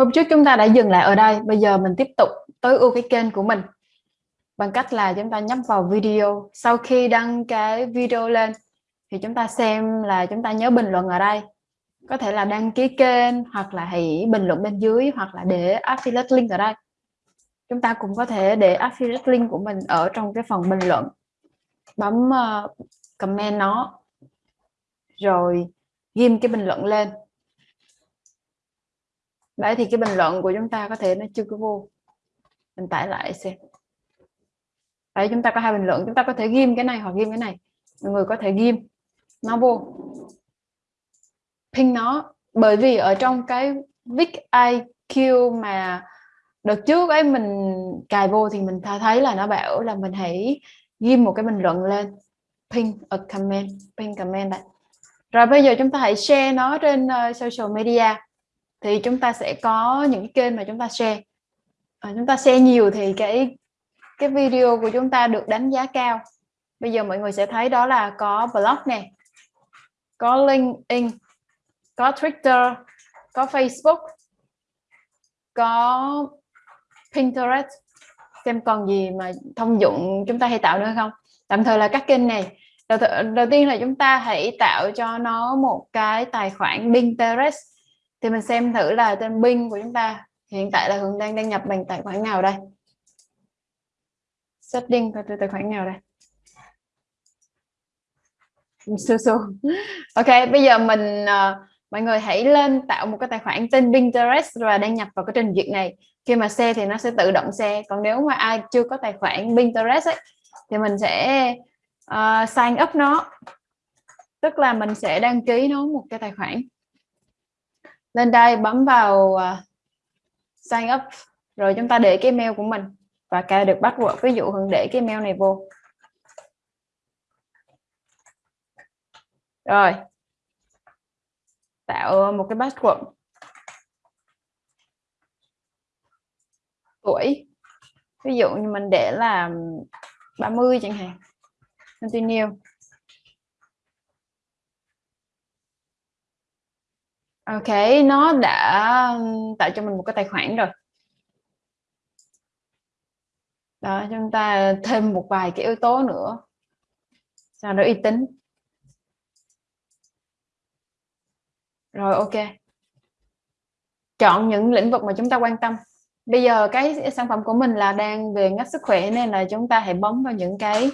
hôm trước chúng ta đã dừng lại ở đây bây giờ mình tiếp tục tối ưu cái kênh của mình. Bằng cách là chúng ta nhấp vào video. Sau khi đăng cái video lên thì chúng ta xem là chúng ta nhớ bình luận ở đây. Có thể là đăng ký kênh hoặc là hãy bình luận bên dưới hoặc là để affiliate link ở đây. Chúng ta cũng có thể để affiliate link của mình ở trong cái phần bình luận. Bấm uh, comment nó. Rồi ghim cái bình luận lên đấy thì cái bình luận của chúng ta có thể nó chưa có vô. Mình tải lại xem. Đấy chúng ta có hai bình luận chúng ta có thể ghim cái này hoặc ghim cái này. Mọi người có thể ghim nó vô. Pin nó bởi vì ở trong cái Vic IQ mà đợt trước ấy mình cài vô thì mình thấy là nó bảo là mình hãy ghim một cái bình luận lên. Pin a comment pin comment đấy rồi bây giờ chúng ta hãy share nó trên uh, social media thì chúng ta sẽ có những kênh mà chúng ta share. À, chúng ta share nhiều thì cái cái video của chúng ta được đánh giá cao. Bây giờ mọi người sẽ thấy đó là có blog nè có LinkedIn có Twitter có Facebook có Pinterest. Xem còn gì mà thông dụng chúng ta hay tạo nữa không. Tạm thời là các kênh này. Đầu, đầu tiên là chúng ta hãy tạo cho nó một cái tài khoản Pinterest thì mình xem thử là tên binh của chúng ta hiện tại là Hường đang đăng nhập bằng tài khoản nào đây? Setting coi tài khoản nào đây? Su su ok bây giờ mình uh, mọi người hãy lên tạo một cái tài khoản tên Pinterest và đăng nhập vào cái trình duyệt này. Khi mà xe thì nó sẽ tự động xe còn nếu mà ai chưa có tài khoản Pinterest ấy, thì mình sẽ uh, sign up nó. Tức là mình sẽ đăng ký nó một cái tài khoản lên đây bấm vào uh, sign up. Rồi chúng ta để cái mail của mình và cài được password. Ví dụ hưng để cái mail này vô. Rồi. Tạo một cái password. Tuổi. Ví dụ như mình để là 30 chẳng hạn. Continue. Ok, nó đã tạo cho mình một cái tài khoản rồi. Đó, chúng ta thêm một vài cái yếu tố nữa. Sau đó uy tín. Rồi ok. Chọn những lĩnh vực mà chúng ta quan tâm. Bây giờ cái sản phẩm của mình là đang về ngách sức khỏe nên là chúng ta hãy bấm vào những cái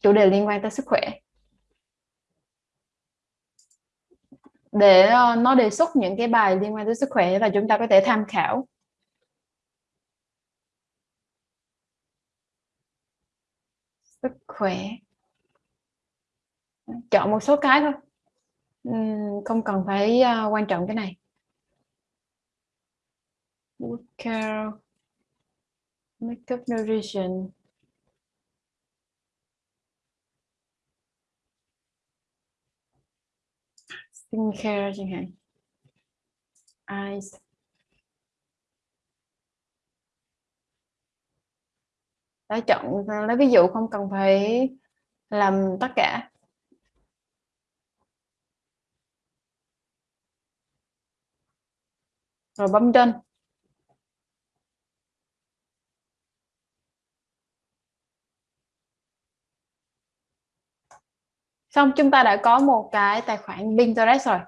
chủ đề liên quan tới sức khỏe. Để uh, nó đề xuất những cái bài liên quan tới sức khỏe và chúng ta có thể tham khảo. Sức khỏe. Chọn một số cái thôi. Uhm, không cần phải uh, quan trọng cái này. Care makeup nutrition. Skincare chẳng hạn eyes đã chọn lấy ví dụ không cần phải làm tất cả. Rồi bấm trên. Xong chúng ta đã có một cái tài khoản Pinterest rồi.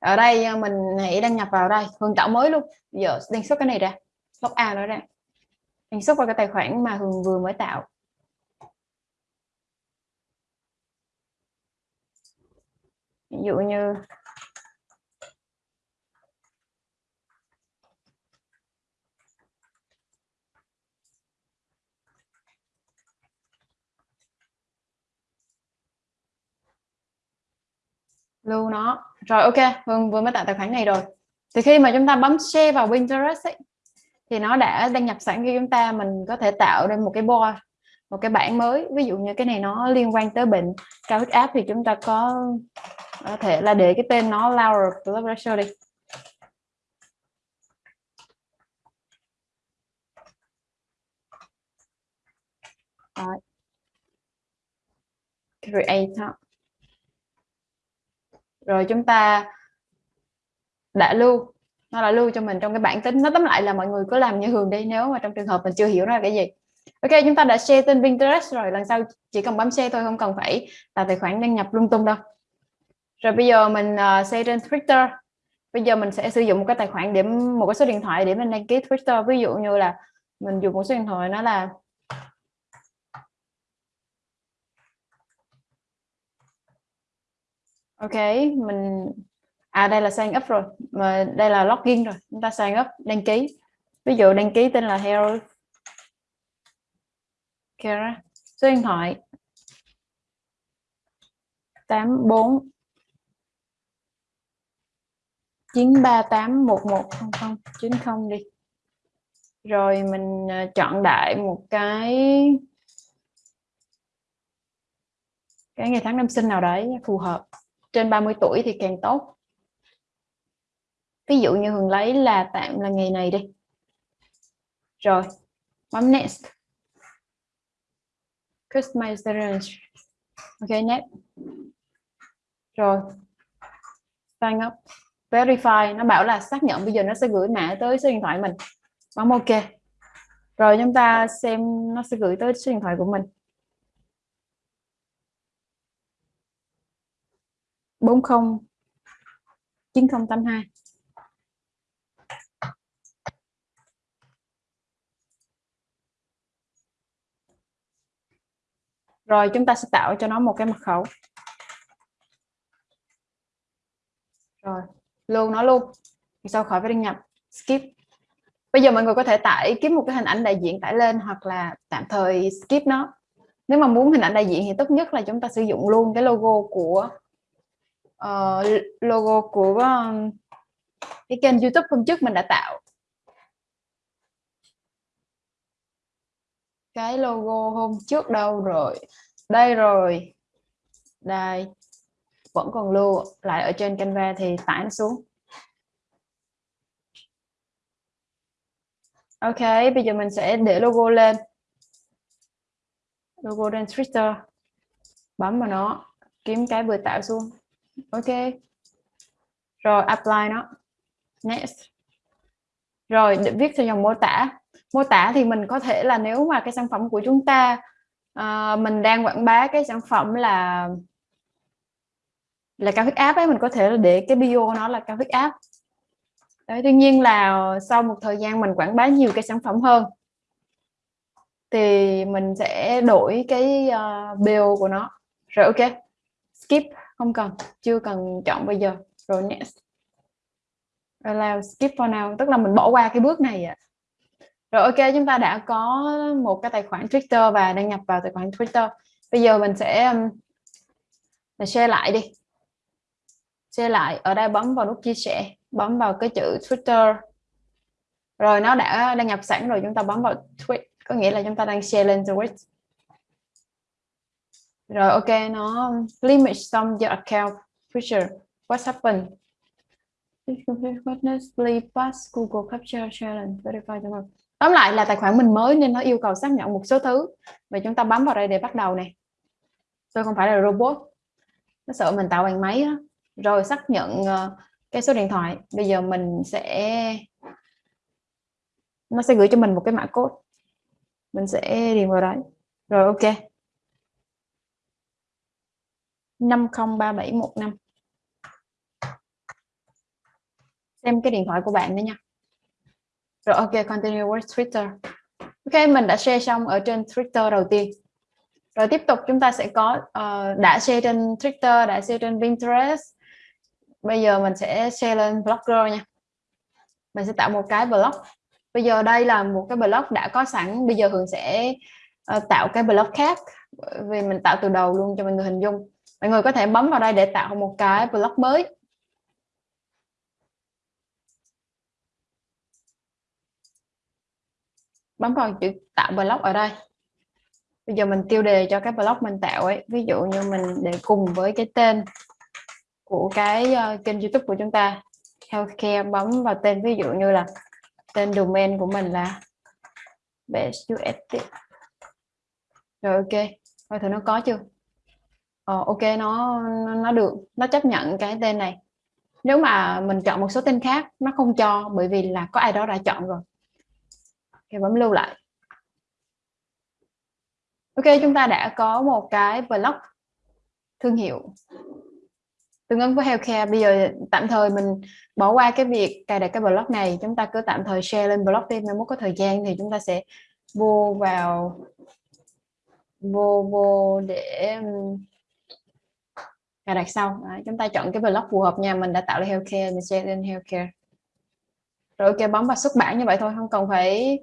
Ở đây ờ, mình hãy đăng nhập vào đây. Hường tạo mới luôn. Giờ đăng xuất cái này ra. Log A nó ra. Đăng xuất vào cái tài khoản mà Hường vừa mới tạo. Ví dụ như lưu nó. Rồi ok Hương vừa mới tạo tài khoản này rồi. Thì khi mà chúng ta bấm share vào Pinterest ấy, thì nó đã đăng nhập sẵn cho chúng ta mình có thể tạo ra một cái board một cái bảng mới. Ví dụ như cái này nó liên quan tới bệnh cao huyết áp thì chúng ta có có thể là để cái tên nó lower blood pressure đi. Rồi. create rồi chúng ta đã lưu nó là lưu cho mình trong cái bản tính. Nó tóm lại là mọi người cứ làm như thường đi nếu mà trong trường hợp mình chưa hiểu nó là cái gì. Ok chúng ta đã share tên Pinterest rồi lần sau chỉ cần bấm share thôi không cần phải tạo tài khoản đăng nhập lung tung đâu. Rồi bây giờ mình uh, share trên Twitter. Bây giờ mình sẽ sử dụng một cái tài khoản điểm một cái số điện thoại để mình đăng ký Twitter. Ví dụ như là mình dùng một số điện thoại nó là ok mình à đây là sign up rồi. Mà đây là login rồi. Chúng ta sign up đăng ký. Ví dụ đăng ký tên là Hero, Kara số điện thoại. 84 938110090 đi. Rồi mình à, chọn đại một cái cái ngày tháng năm sinh nào đấy phù hợp trên 30 tuổi thì càng tốt. Ví dụ như Hường lấy là tạm là ngày này đi. Rồi bấm next. Customize ok, next. Rồi, sign up. Verify, nó bảo là xác nhận, bây giờ nó sẽ gửi mã tới số điện thoại mình. Bấm ok. Rồi, chúng ta xem nó sẽ gửi tới số điện thoại của mình. 40 9082 rồi, chúng ta sẽ tạo cho nó một cái mật khẩu. Rồi, luôn nó luôn. Sau khỏi phải đăng nhập, skip. Bây giờ mọi người có thể tải kiếm một cái hình ảnh đại diện tải lên hoặc là tạm thời skip nó. Nếu mà muốn hình ảnh đại diện thì tốt nhất là chúng ta sử dụng luôn cái logo của uh, logo của um, cái kênh youtube hôm trước mình đã tạo. Cái logo hôm trước đâu rồi? Đây rồi. Đây. Vẫn còn lưu. Lại ở trên Canva thì tải nó xuống. Ok, bây giờ mình sẽ để logo lên. Logo trên Twitter. Bấm vào nó. Kiếm cái vừa tạo xuống ok. Rồi apply nó. Next. Rồi để viết theo dòng mô tả. Mô tả thì mình có thể là nếu mà cái sản phẩm của chúng ta uh, mình đang quảng bá cái sản phẩm là là cao huyết áp ấy mình có thể là để cái bio nó là cao huyết áp. Đấy, tuy nhiên là sau một thời gian mình quảng bá nhiều cái sản phẩm hơn thì mình sẽ đổi cái uh, bio của nó. Rồi ok. Skip không cần, chưa cần chọn bây giờ. Rồi next. Allow, skip for now. Tức là mình bỏ qua cái bước này ạ. Rồi ok, chúng ta đã có một cái tài khoản Twitter và đăng nhập vào tài khoản Twitter. Bây giờ mình sẽ um, mình share lại đi. Share lại. Ở đây bấm vào nút chia sẻ. Bấm vào cái chữ Twitter. Rồi nó đã đăng nhập sẵn rồi, chúng ta bấm vào tweet. Có nghĩa là chúng ta đang share lên tweet rồi, ok, nó limit some your account feature. What happened? Witness, please pass Google Capture Challenge, verify the tóm lại là tài khoản mình mới nên nó yêu cầu xác nhận một số thứ. Và chúng ta bấm vào đây để bắt đầu này. Tôi không phải là robot. Nó sợ mình tạo bằng máy đó. rồi, xác nhận ờ, cái số điện thoại. Bây giờ mình sẽ, nó sẽ gửi cho mình một cái mã code. Mình sẽ điền vào đấy. Rồi, ok. 503715 xem cái điện thoại của bạn nữa nha. Rồi ok continue with Twitter. Ok mình đã share xong ở trên Twitter đầu tiên. Rồi tiếp tục chúng ta sẽ có uh, đã share trên Twitter đã share trên Pinterest. Bây giờ mình sẽ share lên Blogger nha. Mình sẽ tạo một cái blog bây giờ đây là một cái blog đã có sẵn. Bây giờ Hường sẽ uh, tạo cái blog khác. Vì mình tạo từ đầu luôn cho mọi người hình dung mọi người có thể bấm vào đây để tạo một cái blog mới. Bấm vào chữ tạo blog ở đây. Bây giờ mình tiêu đề cho cái blog mình tạo ấy. Ví dụ như mình để cùng với cái tên của cái uh, kênh youtube của chúng ta. Healthcare bấm vào tên ví dụ như là tên domain của mình là best UST rồi ok. Coi thử nó có chưa? Ờ, ok nó nó được nó chấp nhận cái tên này. Nếu mà mình chọn một số tên khác nó không cho bởi vì là có ai đó đã chọn rồi. Thì bấm lưu lại. Ok chúng ta đã có một cái blog thương hiệu. Tương ứng với healthcare bây giờ tạm thời mình bỏ qua cái việc cài đặt cái blog này. Chúng ta cứ tạm thời share lên blog đi. Nếu có thời gian thì chúng ta sẽ vô vào vô vô để cài đặt sau. Đấy, chúng ta chọn cái blog phù hợp nha. Mình đã tạo ra healthcare mình share lên healthcare. Rồi ok bấm vào xuất bản như vậy thôi. Không cần phải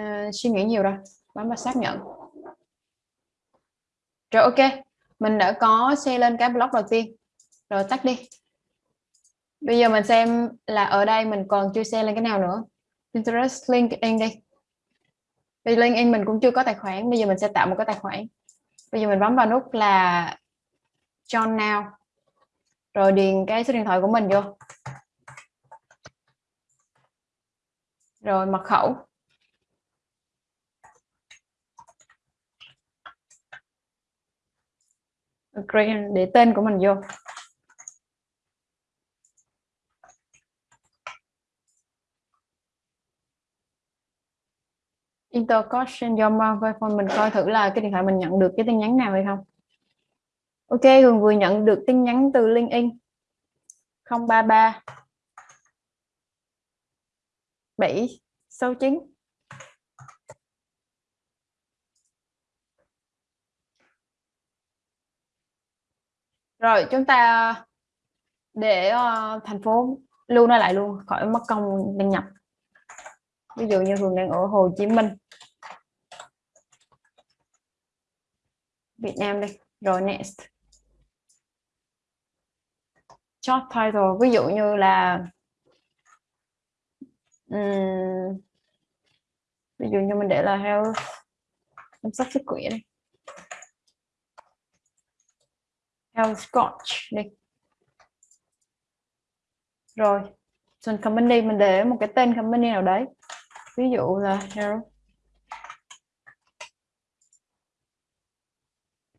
uh, suy nghĩ nhiều đâu. Bấm vào xác nhận. Rồi ok. Mình đã có share lên cái blog đầu tiên. Rồi tắt đi. Bây giờ mình xem là ở đây mình còn chưa share lên cái nào nữa. Pinterest LinkedIn đi. Vì LinkedIn mình cũng chưa có tài khoản. Bây giờ mình sẽ tạo một cái tài khoản. Bây giờ mình bấm vào nút là John Now. Rồi điền cái số điện thoại của mình vô. Rồi mật khẩu. Để tên của mình vô. Interconnection do mobile phone, mình coi thử là cái điện thoại mình nhận được cái tin nhắn nào hay không ok Hường vừa nhận được tin nhắn từ LinkedIn 033 769 rồi chúng ta để uh, thành phố lưu nó lại luôn khỏi mất công đăng nhập. Ví dụ như Hường đang ở Hồ Chí Minh. Việt Nam đi. Rồi next job title ví dụ như là um, ví dụ như mình để là health chăm sóc sức khỏe đi. Health coach đi. Rồi trên company mình để một cái tên company nào đấy. Ví dụ là health.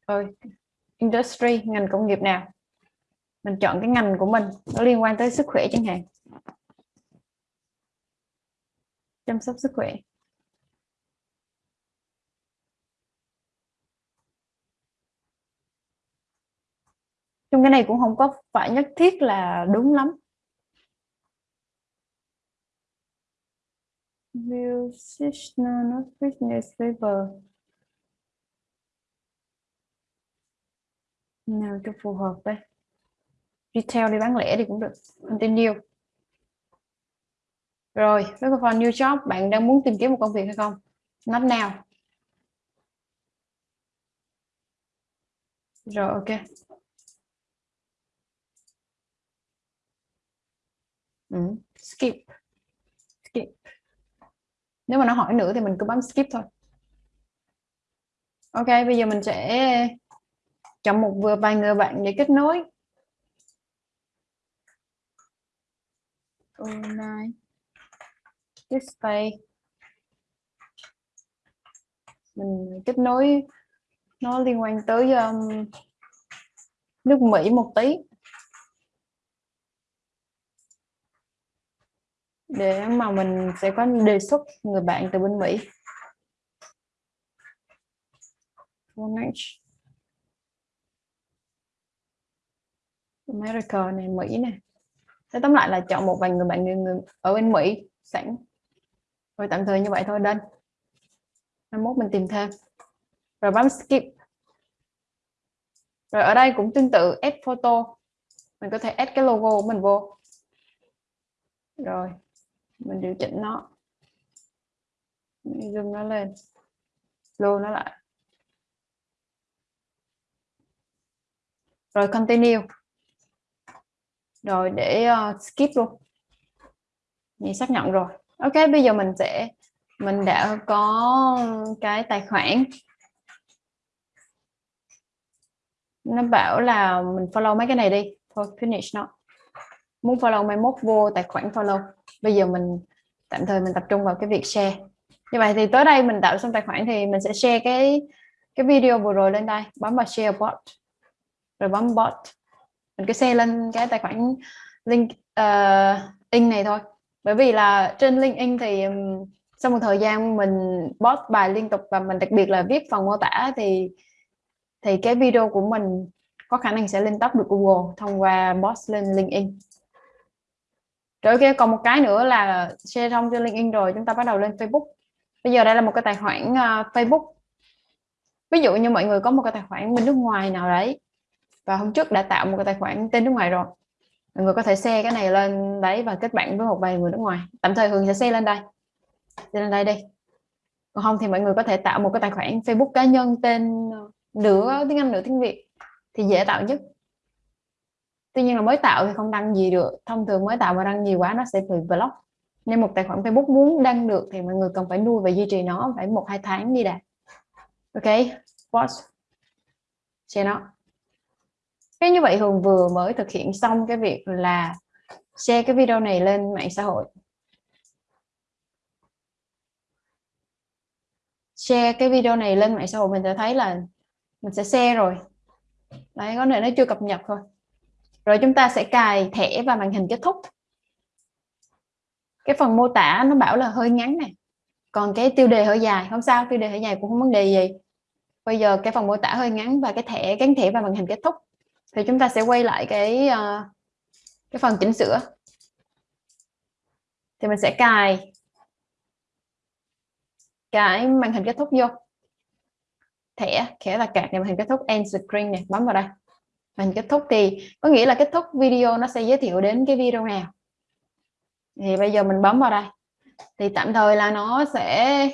Rồi industry ngành công nghiệp nào? Mình chọn cái ngành của mình, nó liên quan tới sức khỏe chẳng hạn. Chăm sóc sức khỏe. Trong cái này cũng không có phải nhất thiết là đúng lắm. Musician nào cho phù hợp đây retail đi bán lẻ thì cũng được continue rồi với cái phần new job, bạn đang muốn tìm kiếm một công việc hay không? Not now rồi, ok. Ừ. skip. Skip. Nếu mà nó hỏi nữa thì mình cứ bấm skip thôi. Ok, bây giờ mình sẽ chọn một vừa vài người bạn để kết nối. Online. Display mình kết nối. Nó liên quan tới um, nước Mỹ một tí. Để mà mình sẽ có đề xuất người bạn từ bên Mỹ. America này Mỹ này. Thế tóm lại là chọn một vài người bạn người, người ở bên Mỹ sẵn. Rồi tạm thời như vậy thôi đơn 21 mình tìm thêm. Rồi bấm skip. Rồi ở đây cũng tương tự add photo. Mình có thể add cái logo của mình vô. Rồi mình điều chỉnh nó. Zoom nó lên. Lưu nó lại. Rồi continue rồi để uh, skip luôn. Mình xác nhận rồi. Ok bây giờ mình sẽ mình đã có cái tài khoản. Nó bảo là mình follow mấy cái này đi. Thôi finish nó. Muốn follow mai mốt vô tài khoản follow. Bây giờ mình tạm thời mình tập trung vào cái việc share. Như vậy thì tới đây mình tạo xong tài khoản thì mình sẽ share cái cái video vừa rồi lên đây. Bấm vào share bot. Rồi bấm bot mình cứ share lên cái tài khoản link uh, in này thôi. Bởi vì là trên LinkedIn thì sau một thời gian mình post bài liên tục và mình đặc biệt là viết phần mô tả thì thì cái video của mình có khả năng sẽ lên top được Google thông qua post lên LinkedIn rồi ok còn một cái nữa là share thông trên LinkedIn rồi chúng ta bắt đầu lên Facebook. Bây giờ đây là một cái tài khoản uh, Facebook. Ví dụ như mọi người có một cái tài khoản bên nước ngoài nào đấy và hôm trước đã tạo một cái tài khoản tên nước ngoài rồi. Mọi người có thể share cái này lên đấy và kết bạn với một vài người nước ngoài. Tạm thời Hường sẽ share lên đây. Share lên đây đi. Còn không thì mọi người có thể tạo một cái tài khoản Facebook cá nhân tên ờ, nửa tiếng Anh, nửa tiếng Việt thì dễ tạo nhất. Tuy nhiên là mới tạo thì không đăng gì được. Thông thường mới tạo mà đăng nhiều quá nó sẽ bị block. Nên một tài khoản Facebook muốn đăng được thì mọi người cần phải nuôi và duy trì nó phải một, hai tháng đi đạt ok watch share nó cái như vậy Hường vừa mới thực hiện xong cái việc là share cái video này lên mạng xã hội. Share cái video này lên mạng xã hội mình sẽ thấy là mình sẽ share rồi. Đấy, có thể nó chưa cập nhật thôi. Rồi chúng ta sẽ cài thẻ và màn hình kết thúc. Cái phần mô tả nó bảo là hơi ngắn này. Còn cái tiêu đề hơi dài, không sao, tiêu đề hơi dài cũng không vấn đề gì. Bây giờ cái phần mô tả hơi ngắn và cái thẻ, gắn thẻ và màn hình kết thúc thì chúng ta sẽ quay lại cái uh, cái phần chỉnh sửa. Thì mình sẽ cài cái màn hình kết thúc vô. Thẻ thẻ là cạc này màn hình kết thúc end screen này bấm vào đây. Màn hình kết thúc thì có nghĩa là kết thúc video nó sẽ giới thiệu đến cái video nào. Thì bây giờ mình bấm vào đây. Thì tạm thời là nó sẽ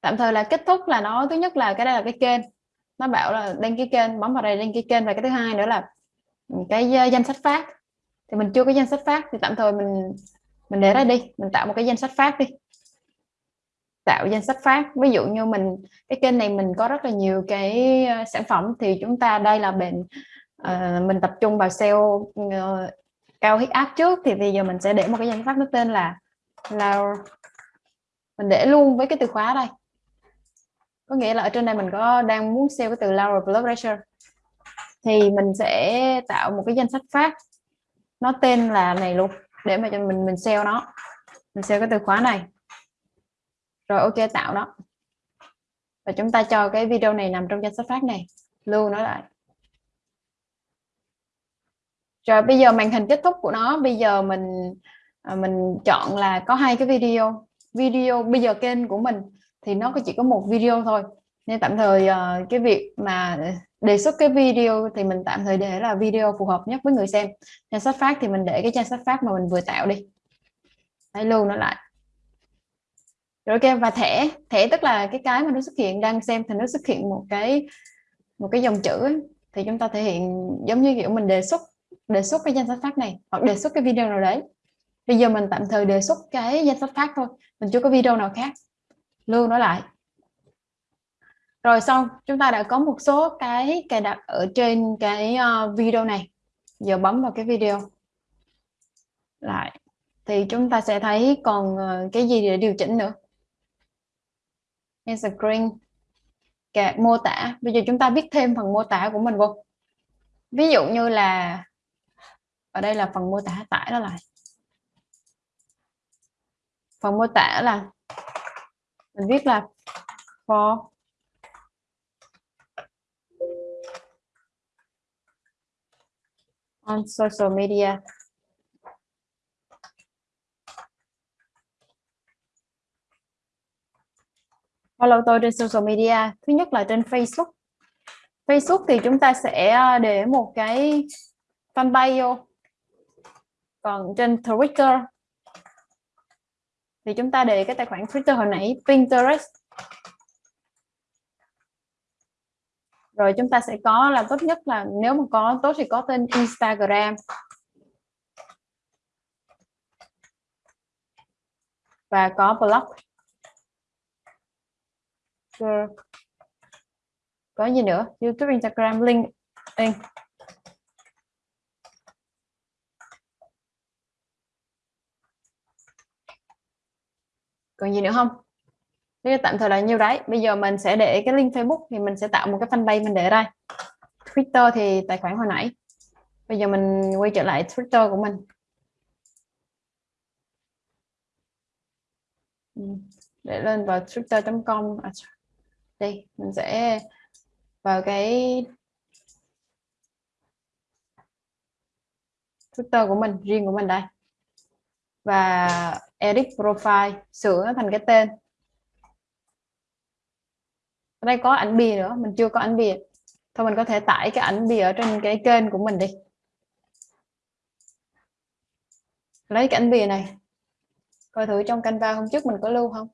tạm thời là kết thúc là nó thứ nhất là cái đây là cái kênh. Nó bảo là đăng ký kênh bấm vào đây đăng ký kênh. Và cái thứ hai nữa là cái ờ, danh sách phát. Thì mình chưa có danh sách phát thì tạm thời mình mình để ra đi. Mình tạo một cái danh sách phát đi. Tạo danh sách phát. Ví dụ như mình cái kênh này mình có rất là nhiều cái ờ, sản phẩm thì chúng ta đây là bệnh uh, ờ, mình tập trung vào sale uh, cao huyết áp trước. Thì bây giờ mình sẽ để một cái danh sách nó tên là là mình để luôn với cái từ khóa đây có nghĩa là ở trên đây mình có đang muốn sale cái từ lower blood pressure. Thì mình sẽ tạo một cái danh sách phát. Nó tên là này luôn, để mà cho mình mình sale nó. Mình sale cái từ khóa này. Rồi ok, tạo nó. Và chúng ta cho cái video này nằm trong danh sách phát này. Lưu nó lại. Rồi bây giờ màn hình kết thúc của nó. Bây giờ mình à, mình chọn là có hai cái video. Video bây giờ kênh của mình thì nó chỉ có một video thôi. Nên tạm thời uh, cái việc mà đề xuất cái video thì mình tạm thời để là video phù hợp nhất với người xem. Danh sách phát thì mình để cái danh sách phát mà mình vừa tạo đi. Hãy lưu nó lại. Rồi ok và thẻ. Thẻ tức là cái cái mà nó xuất hiện đang xem thì nó xuất hiện một cái một cái dòng chữ ấy. thì chúng ta thể hiện giống như kiểu mình đề xuất đề xuất cái danh sách phát này hoặc đề xuất cái video nào đấy. Bây giờ mình tạm thời đề xuất cái danh sách phát thôi. Mình chưa có video nào khác lưu nó lại. Rồi xong, chúng ta đã có một số cái cài đặt ở trên cái ờ, video này. Giờ bấm vào cái video. Lại, thì chúng ta sẽ thấy còn ờ, cái gì để điều chỉnh nữa. Screen cả mô tả. Bây giờ chúng ta viết thêm phần mô tả của mình vô. Ví dụ như là, ở đây là phần mô tả tải nó lại. Phần mô tả là mình viết là for on social media. Follow tôi trên social media. Thứ nhất là trên Facebook. Facebook thì chúng ta sẽ ờ, để một cái fanpage vô. Còn trên Twitter thì chúng ta để cái tài khoản Twitter hồi nãy, Pinterest. Rồi chúng ta sẽ có là tốt nhất là nếu mà có tốt thì có tên Instagram. Và có blog. Có gì nữa? YouTube, Instagram link còn gì nữa không? Thế tạm thời là nhiêu đấy bây giờ mình sẽ để cái link Facebook thì mình sẽ tạo một cái fanpage mình để đây. Twitter thì tài khoản hồi nãy. Bây giờ mình quay trở lại Twitter của mình. Ừ, để lên vào twitter.com à, đây mình sẽ vào cái Twitter của mình riêng của mình đây. Và edit profile, sửa thành cái tên. Ở đây có ảnh bìa nữa, mình chưa có ảnh bìa. Thôi mình có thể tải cái ảnh bìa ở trên cái kênh của mình đi. Lấy cái ảnh bìa này. Coi thử trong Canva hôm trước mình có lưu không?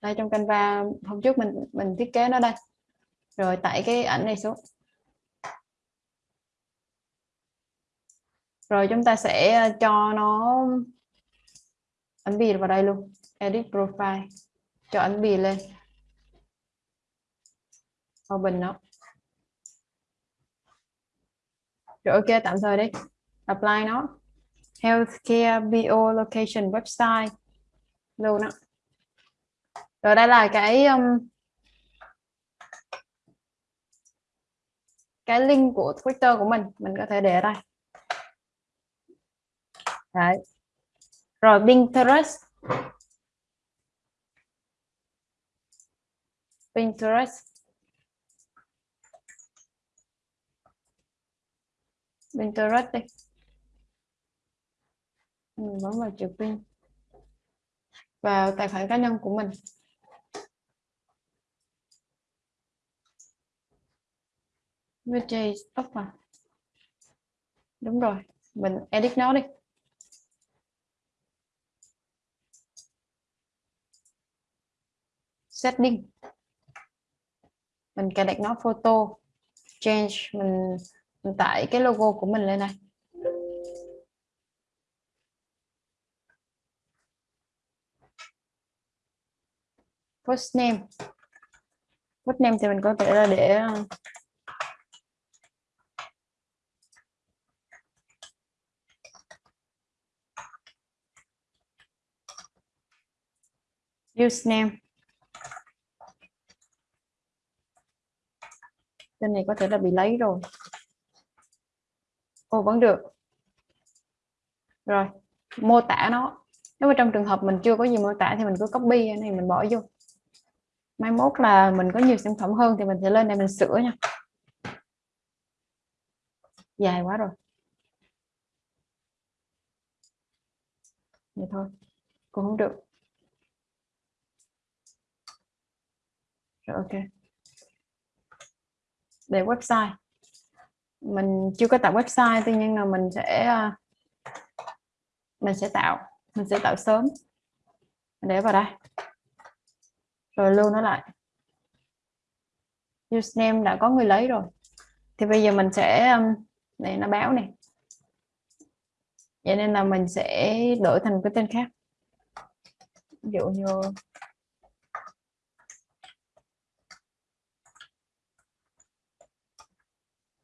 Đây, trong Canva hôm trước mình mình thiết kế nó đây. Rồi tải cái ảnh này xuống. Rồi chúng ta sẽ ờ, cho nó ấn bì vào đây luôn. Edit profile. Cho ấn bì lên. Open nó. Rồi ok tạm thời đi. Apply nó. Healthcare bio location website. Luôn đó rồi đây là cái um, cái link của Twitter của mình. Mình có thể để ở đây. Đấy. rồi, Pinterest. Pinterest. Pinterest đi. Mình bấm vào chữ pin. Vào tài khoản cá nhân của mình. VJ stop mà đúng rồi. Mình edit nó đi. Setting mình cài đặt nó photo. Change mình, mình tải cái logo của mình lên này. Post name. Post name thì mình có thể là để ờ, username tên này có thể là bị lấy rồi. Ồ vẫn được. Rồi, mô tả nó. Nếu mà trong trường hợp mình chưa có gì mô tả thì mình cứ copy cái này mình bỏ vô. Mai mốt là mình có nhiều sản phẩm hơn thì mình sẽ lên đây mình sửa nha. Dài quá rồi. Vậy thôi, cũng không được. Rồi, ok về website. Mình chưa có tạo website, tuy nhiên là mình sẽ ờ, mình sẽ tạo, mình sẽ tạo sớm. Để vào đây. Rồi lưu nó lại. Username đã có người lấy rồi. Thì bây giờ mình sẽ này, nó báo này vậy nên là mình sẽ đổi thành cái tên khác. Ví dụ như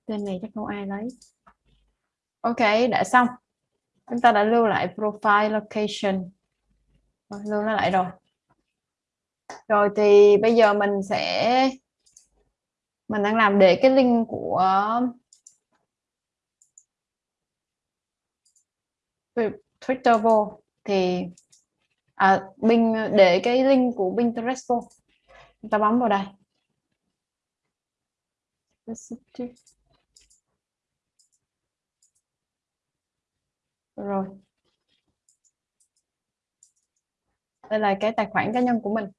tên này chắc không ai lấy. Ok đã xong. Chúng ta đã lưu lại profile location. Lưu nó lại rồi. Rồi thì bây giờ mình sẽ mình đang làm để cái link của Twitter vô. Thì à, Bing để cái link của Pinterest vô. Chúng ta bấm vào đây. Rồi. Đây là cái tài khoản cá nhân của mình.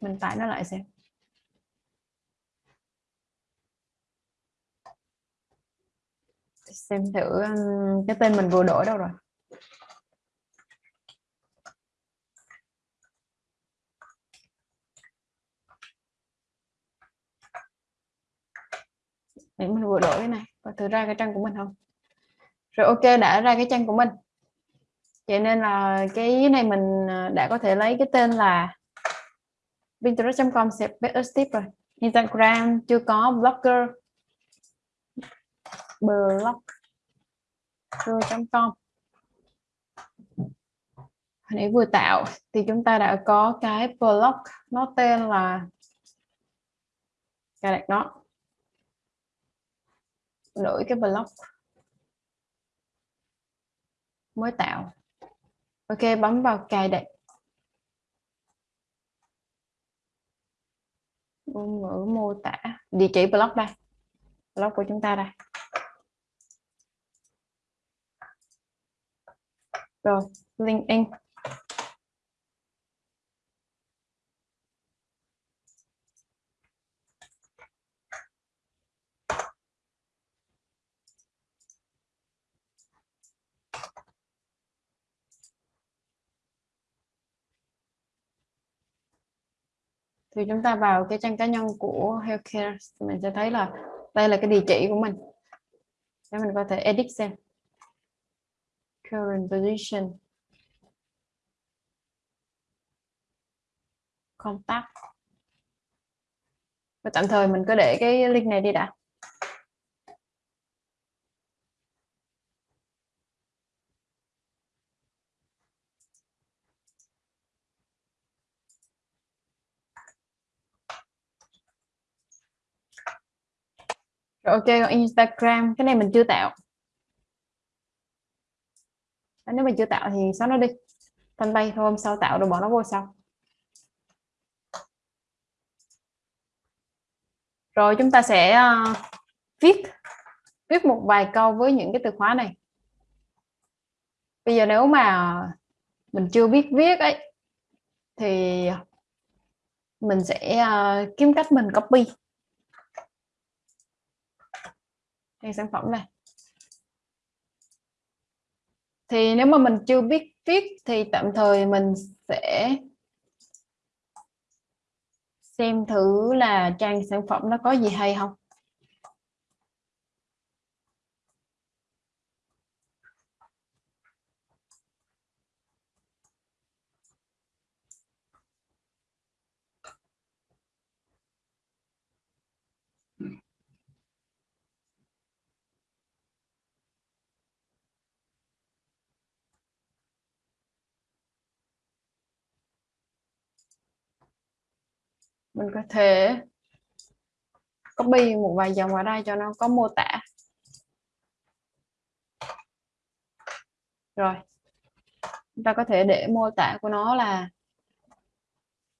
Mình tải nó lại xem. Xem thử cái tên mình vừa đổi đâu rồi. Để mình vừa đổi cái này. Và thử ra cái trang của mình không? Rồi ok, đã ra cái trang của mình. Vậy nên là cái này mình à, đã có thể lấy cái tên là pinterest.com sẽ tip rồi. Instagram chưa có, blogger blogger.com hồi nãy vừa tạo thì chúng ta đã có cái blog nó tên là cài đặt nó. Đổi cái blog mới tạo. Ok, bấm vào cài đặt. Ngôn ngữ mô tả. Địa chỉ blog đây. Blog của chúng ta đây. Rồi LinkedIn thì chúng ta vào cái trang cá nhân của healthcare mình sẽ thấy là đây là cái địa chỉ của mình. Để mình có thể edit xem. Current position. Contact. Và tạm thời mình cứ để cái link này đi đã. Ok, còn Instagram cái này mình chưa tạo. Nếu mình chưa tạo thì xóa nó đi. Thanh bay thôi hôm sau tạo rồi bỏ nó vô sau. Rồi chúng ta sẽ uh, viết viết một vài câu với những cái từ khóa này. Bây giờ nếu mà mình chưa biết viết ấy thì mình sẽ uh, kiếm cách mình copy trang sản phẩm này. Thì nếu mà mình chưa biết viết thì tạm thời mình sẽ xem thử là trang sản phẩm nó có gì hay không. Mình có thể copy một vài dòng vào đây cho nó có mô tả. Rồi chúng ta có thể để mô tả của nó là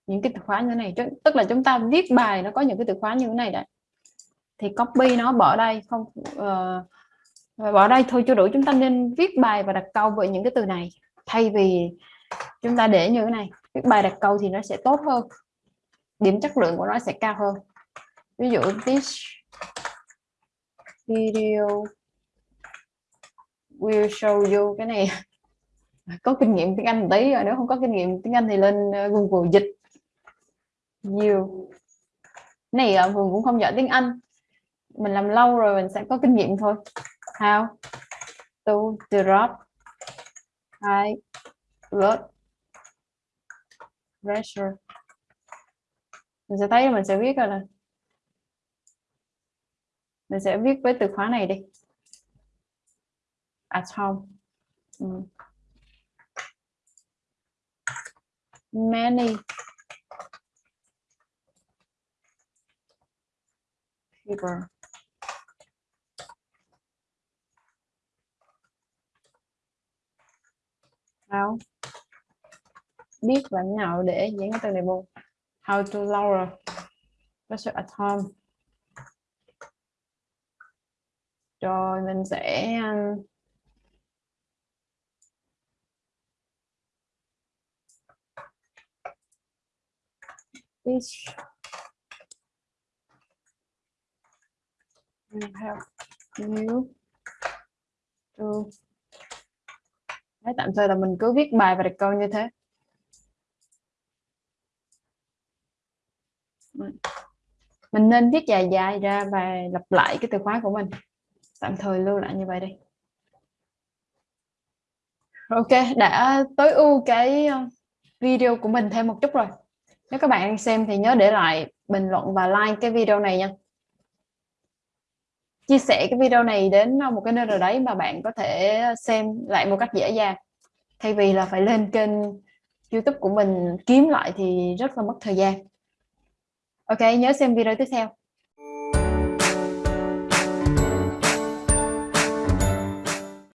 những cái từ khóa như thế này. Tức là chúng ta viết bài nó có những cái từ khóa như thế này đấy. Thì copy nó bỏ đây không uh, bỏ đây thôi chưa đủ. Chúng ta nên viết bài và đặt câu với những cái từ này. Thay vì chúng ta để như thế này viết bài đặt câu thì nó sẽ tốt hơn điểm chất lượng của nó sẽ cao hơn. Ví dụ this video will show you cái này. Có kinh nghiệm tiếng Anh một tí rồi nếu không có kinh nghiệm tiếng Anh thì lên ờ, Google dịch. Nhiều. Này ờ, ở Vương cũng không giỏi tiếng Anh. Mình làm lâu rồi mình sẽ có kinh nghiệm thôi. How to drop high blood pressure mình sẽ thấy, mình sẽ viết rồi là mình sẽ viết với từ khóa này đi. À, At home ừ. many. People. How biết làm nào để diễn cái từ này vô how to lower pressure at home rồi mình sẽ um, this help you to Đấy, tạm thời là mình cứ viết bài và đặt câu như thế. Mình nên viết dài dài ra và lặp lại cái từ khóa của mình. Tạm thời lưu lại như vậy đi. Ok, đã tối ưu cái ờ, video của mình thêm một chút rồi. Nếu các bạn xem thì nhớ để lại bình luận và like cái video này nha. Chia sẻ cái video này đến ờ, một cái nơi nào đấy mà bạn có thể xem lại một cách dễ dàng. Thay vì là phải lên kênh YouTube của mình kiếm lại thì rất là mất thời gian ok nhớ xem video tiếp theo.